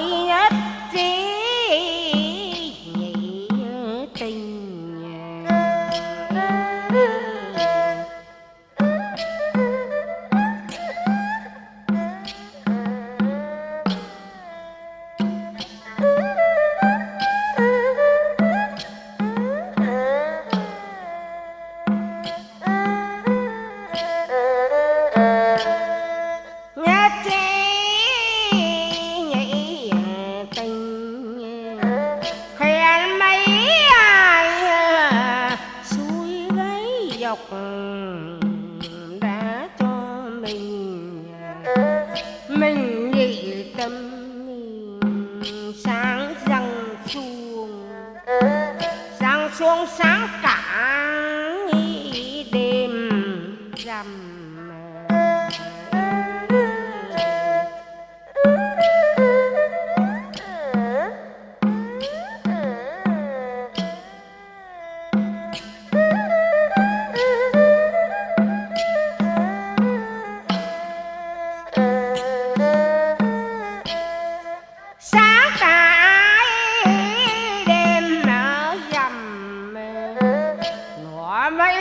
Bye. mình nghĩ tâm sáng răng xuống. Sáng xuống sáng cả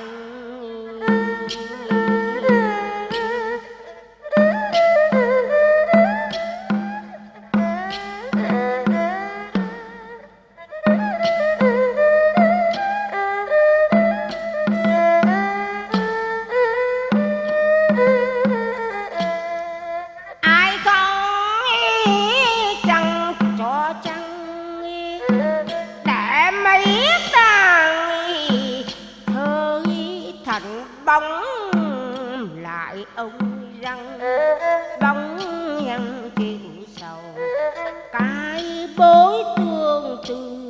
Thank you. bóng lại ông răng bóng nhân chuyện sầu. Cái bối tương tư